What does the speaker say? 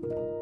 You